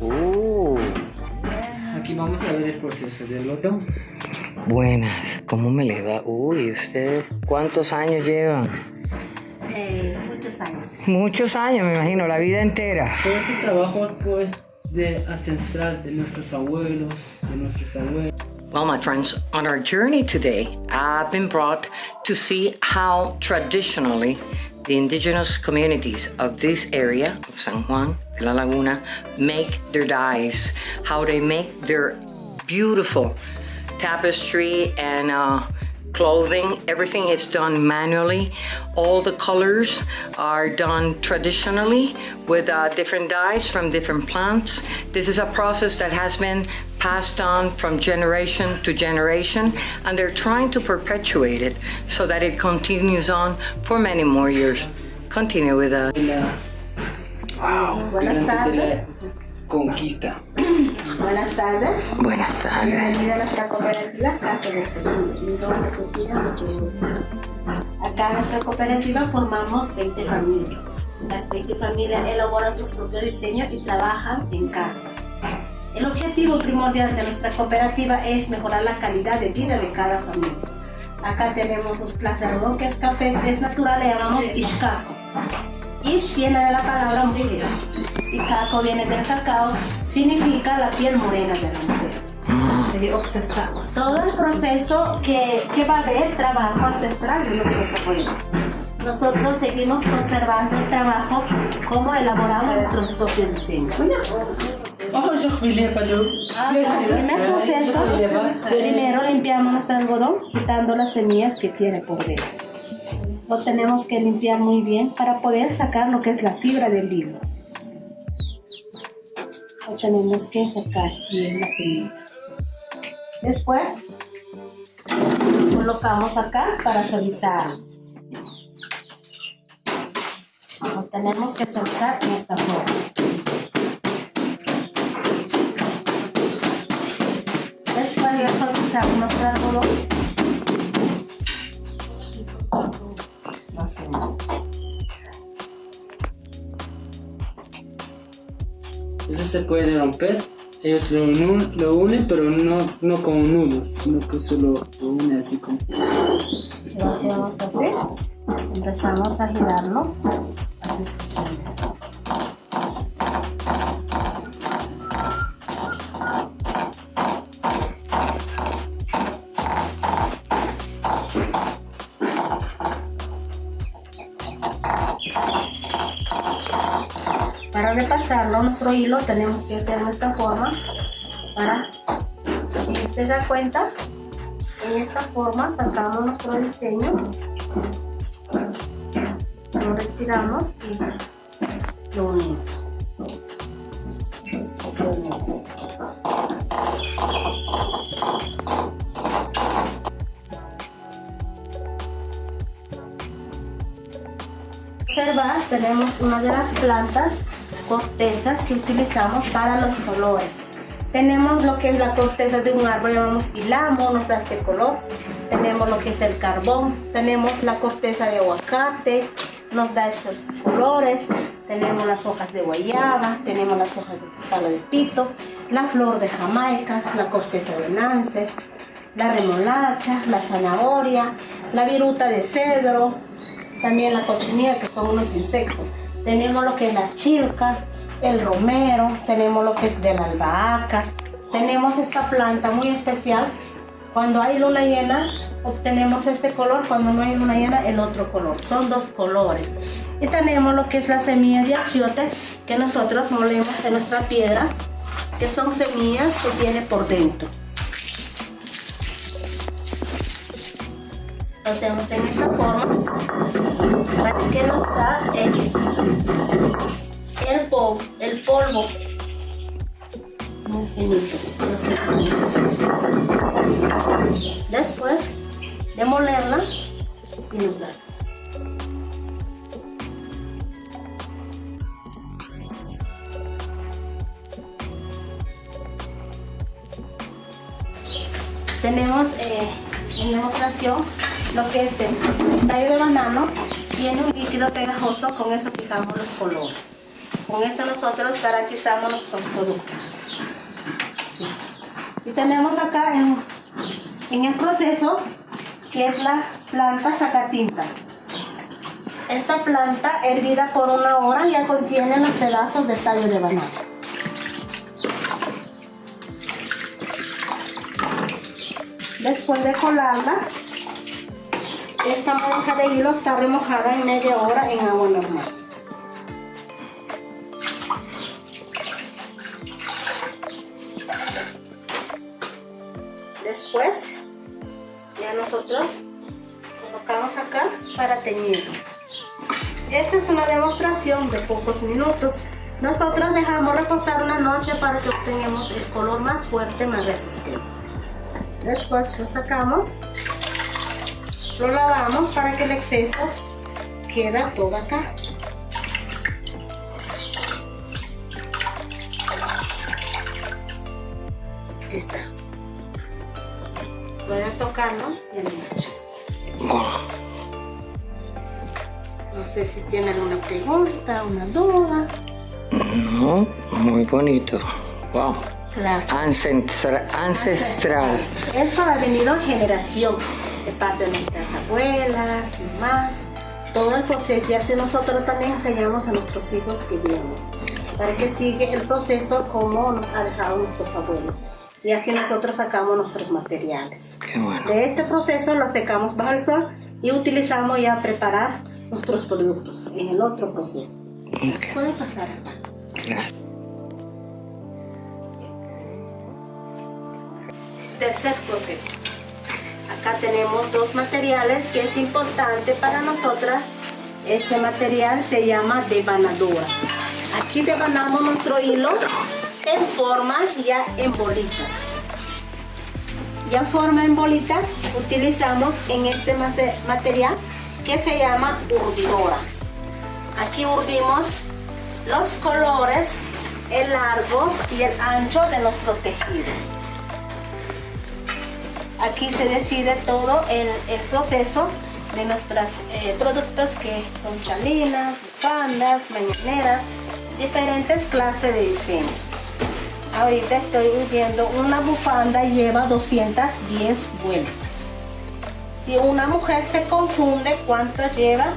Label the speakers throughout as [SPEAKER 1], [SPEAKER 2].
[SPEAKER 1] Uh.
[SPEAKER 2] Aquí vamos a ver el proceso del loto.
[SPEAKER 1] Buenas, ¿cómo me les va? Uy, ¿ustedes cuántos años llevan?
[SPEAKER 3] Eh, muchos años.
[SPEAKER 1] Muchos años, me imagino, la vida entera.
[SPEAKER 2] Todo este trabajo pues de ancestral de nuestros abuelos, de nuestros abuelos.
[SPEAKER 1] Well, my friends, on our journey today, I've been brought to see how traditionally the indigenous communities of this area of San Juan de la Laguna make their dyes, how they make their beautiful tapestry and uh, clothing. Everything is done manually. All the colors are done traditionally with uh, different dyes from different plants. This is a process that has been passed on from generation to generation, and they're trying to perpetuate it so that it continues on for many more years. Continue with uh,
[SPEAKER 2] Las, Conquista.
[SPEAKER 3] Buenas tardes.
[SPEAKER 1] Buenas tardes.
[SPEAKER 3] Bienvenida a nuestra cooperativa Casa de Seguros. Mi nombre es Cecilia. Acá en nuestra cooperativa formamos 20 familias. Las 20 familias elaboran sus propios diseños y trabajan en casa. El objetivo primordial de nuestra cooperativa es mejorar la calidad de vida de cada familia. Acá tenemos los plazas que es café, es natural, le llamamos ishkako. Ish viene de la palabra mujer y kako viene del cacao, significa la piel morena de la mujer. Todo el proceso que, que va a haber trabajo ancestral de nuestros abuelos. Nosotros seguimos conservando el trabajo como elaboramos nuestros propios diseños. El primer proceso, primero limpiamos nuestro algodón quitando las semillas que tiene por dentro. Lo tenemos que limpiar muy bien para poder sacar lo que es la fibra del hilo. Lo tenemos que sacar bien las semillas. Después colocamos acá para suavizar. Lo tenemos que suavizar en esta forma. Después de suavizar nuestro algodón,
[SPEAKER 2] se puede romper. Ellos lo, unu- lo unen, pero no, no con un nudo, sino que solo lo unen así como.
[SPEAKER 3] Lo hacemos. Empezamos a girarlo. Así se nuestro hilo tenemos que hacer de esta forma para, si usted da cuenta, en esta forma sacamos nuestro diseño, lo retiramos y lo unimos. Observar, tenemos una de las plantas cortezas que utilizamos para los colores. Tenemos lo que es la corteza de un árbol, llamamos ilamo, nos da este color. Tenemos lo que es el carbón, tenemos la corteza de aguacate, nos da estos colores. Tenemos las hojas de guayaba, tenemos las hojas de palo de pito, la flor de jamaica, la corteza de lance, la remolacha, la zanahoria, la viruta de cedro, también la cochinilla que son unos insectos. Tenemos lo que es la chilca, el romero, tenemos lo que es de la albahaca. Tenemos esta planta muy especial. Cuando hay luna llena, obtenemos este color. Cuando no hay luna llena, el otro color. Son dos colores. Y tenemos lo que es la semilla de achiote que nosotros molemos en nuestra piedra, que son semillas que tiene por dentro. Hacemos en esta forma para que nos da el, polvo, el polvo muy finito. Después de molerla y nos. Tenemos eh, en demostración lo que es el tallo de banano tiene un líquido pegajoso, con eso quitamos los colores. Con eso nosotros garantizamos nuestros productos. Y tenemos acá en, en el proceso que es la planta sacatinta. Esta planta hervida por una hora ya contiene los pedazos de tallo de banana. Después de colarla, esta monja de hilo está remojada en media hora en agua normal. Después, ya nosotros colocamos acá para teñir. Esta es una demostración de pocos minutos. Nosotros dejamos reposar una noche para que obtengamos el color más fuerte, más resistente. Después lo sacamos, lo lavamos para que el exceso quede todo acá. Está. Voy a tocarlo y el No sé si tiene alguna pregunta, una duda.
[SPEAKER 1] No, muy bonito. Wow. Ancestral. ancestral.
[SPEAKER 3] Eso ha venido en generación de parte de nuestras abuelas, mamás, todo el proceso. Y así nosotros también enseñamos a nuestros hijos que vienen, para que siga el proceso como nos ha dejado nuestros abuelos. Y así nosotros sacamos nuestros materiales. De este proceso lo secamos bajo el sol y utilizamos ya preparar nuestros productos en el otro proceso. Puede pasar. Gracias. tercer proceso. Tenemos dos materiales que es importante para nosotras. Este material se llama devanadora. Aquí devanamos nuestro hilo en forma ya en bolitas. Ya forma en bolita utilizamos en este material que se llama urdidora. Aquí urdimos los colores, el largo y el ancho de nuestro tejido. Aquí se decide todo el, proceso de nuestros eh, productos que son chalinas, bufandas, mañaneras, diferentes clases de diseño. Ahorita estoy viendo una bufanda lleva 210 vueltas. Si una mujer se confunde cuánto lleva,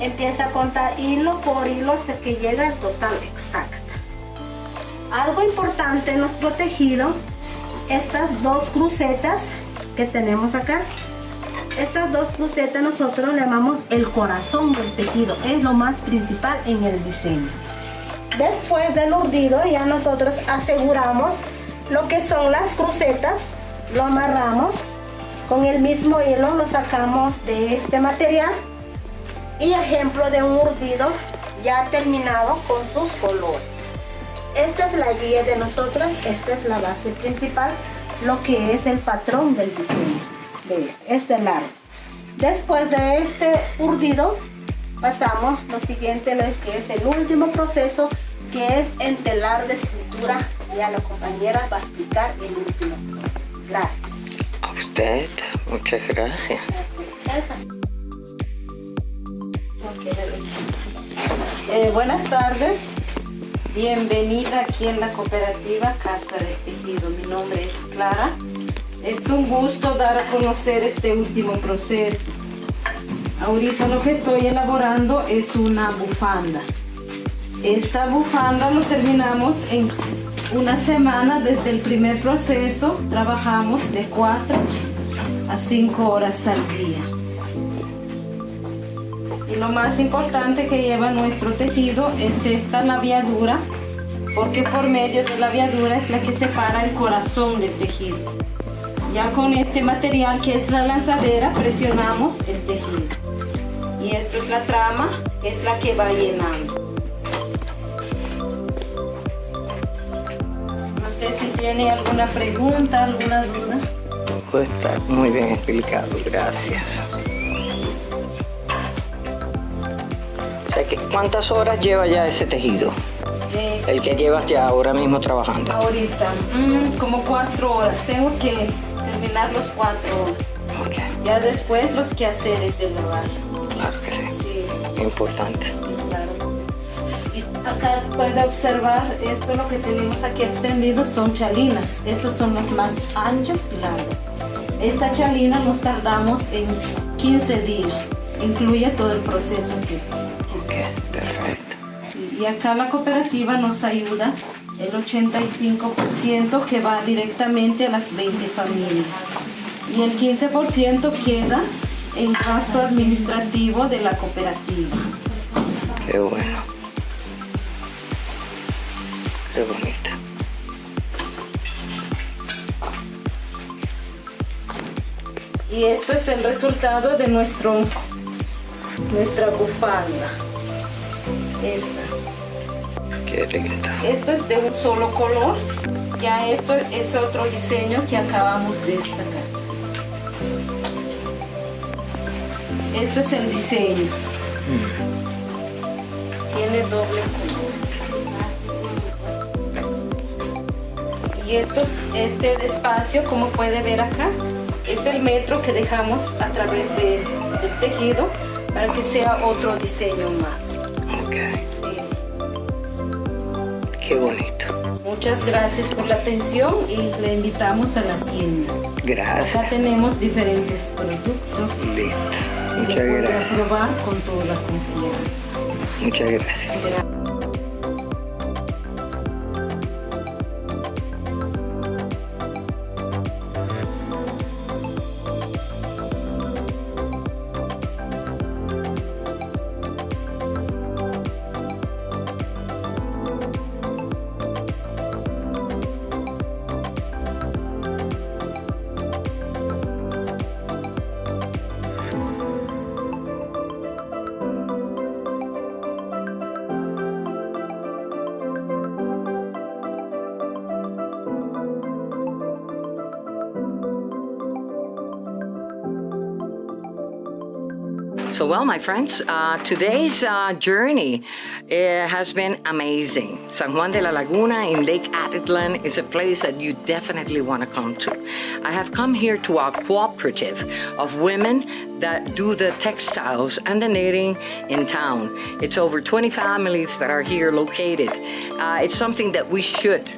[SPEAKER 3] empieza a contar hilo por hilo hasta que llega al total exacto. Algo importante en nuestro tejido, estas dos crucetas que tenemos acá. Estas dos crucetas nosotros le llamamos el corazón del tejido, es lo más principal en el diseño. Después del urdido ya nosotros aseguramos lo que son las crucetas, lo amarramos con el mismo hilo, lo sacamos de este material y ejemplo de un urdido ya terminado con sus colores. Esta es la guía de nosotros, esta es la base principal lo que es el patrón del diseño de este, largo. Después de este urdido, pasamos lo siguiente, que es el último proceso, que es entelar de cintura. Ya la compañera va a explicar el último. Gracias.
[SPEAKER 1] A usted, muchas gracias.
[SPEAKER 4] Eh, buenas tardes. Bienvenida aquí en la cooperativa Casa del Tejido. Mi nombre es Clara. Es un gusto dar a conocer este último proceso. Ahorita lo que estoy elaborando es una bufanda. Esta bufanda lo terminamos en una semana desde el primer proceso. Trabajamos de 4 a 5 horas al día. Lo más importante que lleva nuestro tejido es esta labiadura, porque por medio de la labiadura es la que separa el corazón del tejido. Ya con este material que es la lanzadera presionamos el tejido. Y esto es la trama, es la que va llenando. No sé si tiene alguna pregunta, alguna duda.
[SPEAKER 1] Pues está muy bien explicado, gracias. ¿Cuántas horas lleva ya ese tejido? el que llevas ya ahora mismo trabajando.
[SPEAKER 4] Ahorita, mm, como cuatro horas. Tengo que terminar los cuatro horas. Ya después los quehaceres de lavar.
[SPEAKER 1] Claro que sí. Importante.
[SPEAKER 4] Claro. Y acá puede observar esto lo que tenemos aquí extendido son chalinas. Estos son las más anchas y largas. Esta chalina nos tardamos en 15 días. Incluye todo el proceso aquí. Y acá la cooperativa nos ayuda el 85% que va directamente a las 20 familias. Y el 15% queda en gasto administrativo de la cooperativa.
[SPEAKER 1] Qué bueno. Qué bonito.
[SPEAKER 4] Y esto es el resultado de nuestro, nuestra bufanda. Esta. Esto es de un solo color. Ya esto es otro diseño que acabamos de sacar. Esto es el diseño. Tiene doble color. Y esto, este espacio, como puede ver acá, es el metro que dejamos a través de- del tejido para que sea otro diseño más.
[SPEAKER 1] Ok. Qué bonito.
[SPEAKER 4] Muchas gracias por la atención y le invitamos a la tienda. Acá
[SPEAKER 1] Gracias.
[SPEAKER 4] tenemos diferentes productos.
[SPEAKER 1] Listo. Muchas gracias.
[SPEAKER 4] probar con toda confianza.
[SPEAKER 1] Muchas gracias.
[SPEAKER 4] Gra-
[SPEAKER 1] So, well, my friends, uh, today's uh, journey uh, has been amazing. San Juan de la Laguna in Lake Atitlan is a place that you definitely want to come to. I have come here to a cooperative of women that do the textiles and the knitting in town. It's over 20 families that are here located. Uh, it's something that we should.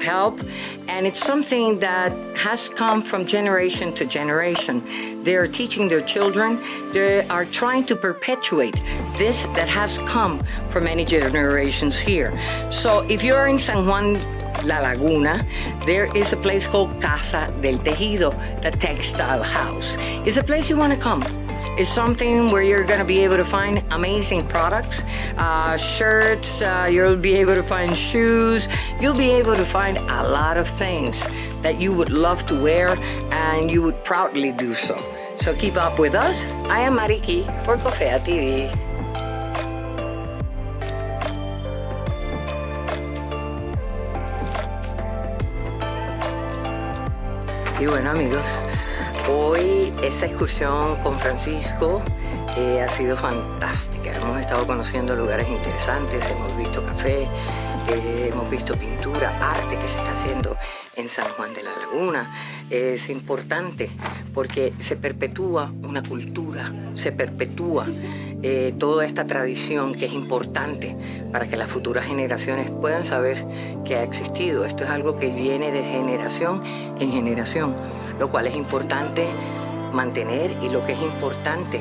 [SPEAKER 1] Help and it's something that has come from generation to generation they are teaching their children they are trying to perpetuate this that has come for many generations here so if you're in san juan La Laguna, there is a place called Casa del Tejido, the textile house. It's a place you want to come. It's something where you're going to be able to find amazing products, uh, shirts, uh, you'll be able to find shoes, you'll be able to find a lot of things that you would love to wear and you would proudly do so. So keep up with us. I am Mariki for Cofea TV. Y bueno amigos, hoy esta excursión con Francisco eh, ha sido fantástica. Hemos estado conociendo lugares interesantes, hemos visto café, eh, hemos visto pintura, arte que se está haciendo en San Juan de la Laguna. Es importante porque se perpetúa una cultura, se perpetúa eh, toda esta tradición que es importante para que las futuras generaciones puedan saber que ha existido. Esto es algo que viene de generación en generación, lo cual es importante mantener y lo que es importante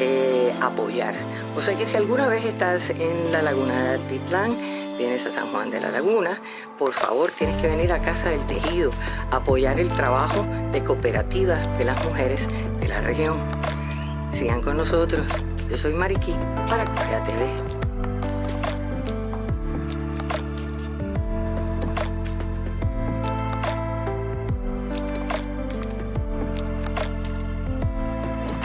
[SPEAKER 1] eh, apoyar. O sea que si alguna vez estás en la laguna de Titlán, vienes a San Juan de la Laguna, por favor tienes que venir a Casa del Tejido, apoyar el trabajo de cooperativas de las mujeres de la región. Sigan con nosotros. Yo soy Mariquí para Correa TV.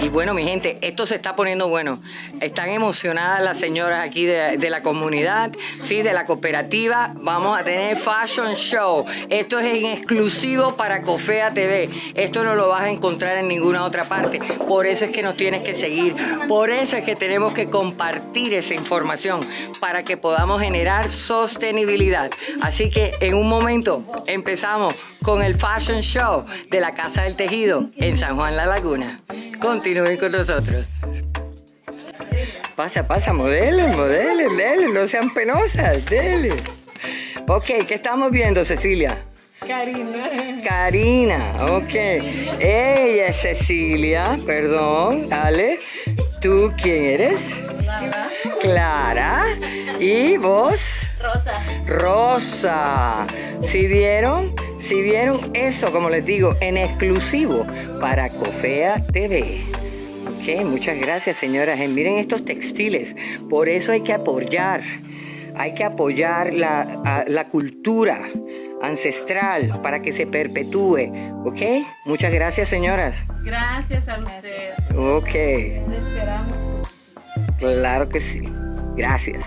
[SPEAKER 1] Y bueno, mi gente, esto se está poniendo bueno. Están emocionadas las señoras aquí de, la comunidad, sí, de la cooperativa. Vamos a tener Fashion Show. Esto es en exclusivo para Cofea TV. Esto no lo vas a encontrar en ninguna otra parte. Por eso es que nos tienes que seguir. Por eso es que tenemos que compartir esa información para que podamos generar sostenibilidad. Así que en un momento empezamos con el Fashion Show de la Casa del Tejido en San Juan La Laguna. Continúen con nosotros. Pasa, pasa, modelen, modelen, dele, no sean penosas, dele. Ok, ¿qué estamos viendo, Cecilia?
[SPEAKER 4] Karina.
[SPEAKER 1] Karina, ok. Ella es Cecilia, perdón, dale. ¿Tú quién eres? Clara. ¿Y vos?
[SPEAKER 3] Rosa.
[SPEAKER 1] Rosa. ¿Sí vieron? ¿Sí vieron? Eso, como les digo, en exclusivo para Cofea TV. Ok, muchas gracias, señoras. Eh, Miren estos textiles. Por eso hay que apoyar. Hay que apoyar la, a- la cultura ancestral para que se perpetúe. ¿Ok? Muchas gracias, señoras.
[SPEAKER 4] Gracias a usted.
[SPEAKER 1] Ok,
[SPEAKER 4] Le esperamos.
[SPEAKER 1] claro que sí. Gracias.